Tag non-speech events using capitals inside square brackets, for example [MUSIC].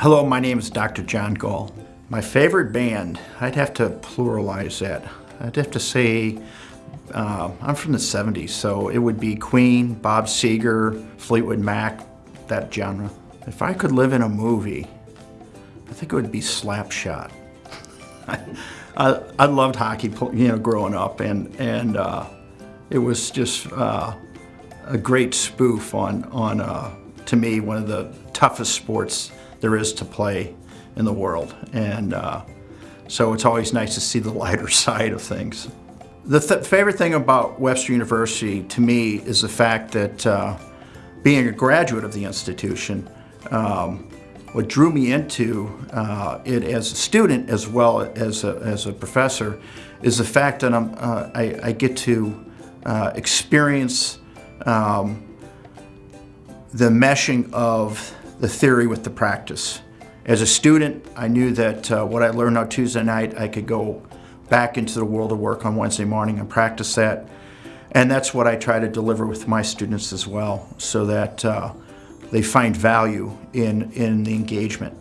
Hello, my name is Dr. John Gall. My favorite band, I'd have to pluralize that. I'd have to say, uh, I'm from the 70s, so it would be Queen, Bob Seger, Fleetwood Mac, that genre. If I could live in a movie, I think it would be Slapshot. [LAUGHS] I, I, loved hockey, you know, growing up, and and uh, it was just uh, a great spoof on on uh, to me one of the toughest sports there is to play in the world, and uh, so it's always nice to see the lighter [LAUGHS] side of things. The th favorite thing about Webster University to me is the fact that uh, being a graduate of the institution, um, what drew me into uh, it as a student as well as a, as a professor is the fact that I'm, uh, I, I, get to uh, experience um, the meshing of the theory with the practice. As a student, I knew that uh, what I learned on Tuesday night, I could go back into the world of work on Wednesday morning and practice that. And that's what I try to deliver with my students as well, so that uh, they find value in, in the engagement.